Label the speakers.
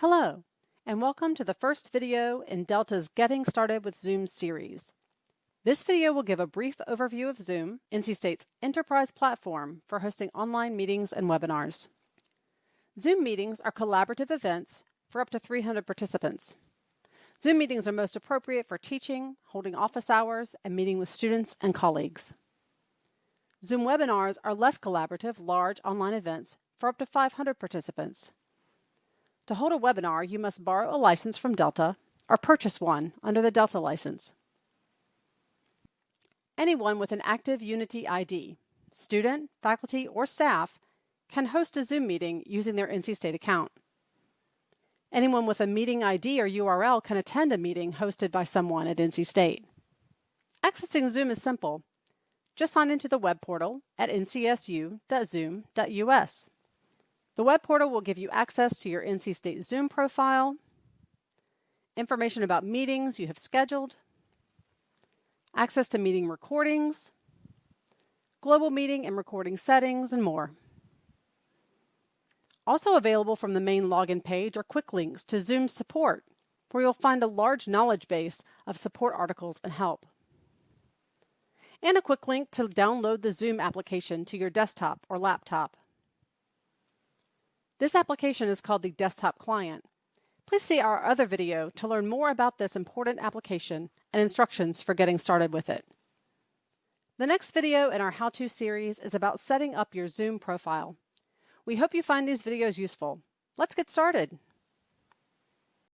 Speaker 1: Hello, and welcome to the first video in Delta's Getting Started with Zoom series. This video will give a brief overview of Zoom, NC State's enterprise platform for hosting online meetings and webinars. Zoom meetings are collaborative events for up to 300 participants. Zoom meetings are most appropriate for teaching, holding office hours, and meeting with students and colleagues. Zoom webinars are less collaborative, large online events for up to 500 participants. To hold a webinar, you must borrow a license from Delta or purchase one under the Delta license. Anyone with an active Unity ID, student, faculty, or staff, can host a Zoom meeting using their NC State account. Anyone with a meeting ID or URL can attend a meeting hosted by someone at NC State. Accessing Zoom is simple. Just sign into the web portal at ncsu.zoom.us. The web portal will give you access to your NC State Zoom profile, information about meetings you have scheduled, access to meeting recordings, global meeting and recording settings, and more. Also available from the main login page are quick links to Zoom support, where you'll find a large knowledge base of support articles and help. And a quick link to download the Zoom application to your desktop or laptop. This application is called the Desktop Client. Please see our other video to learn more about this important application and instructions for getting started with it. The next video in our how-to series is about setting up your Zoom profile. We hope you find these videos useful. Let's get started.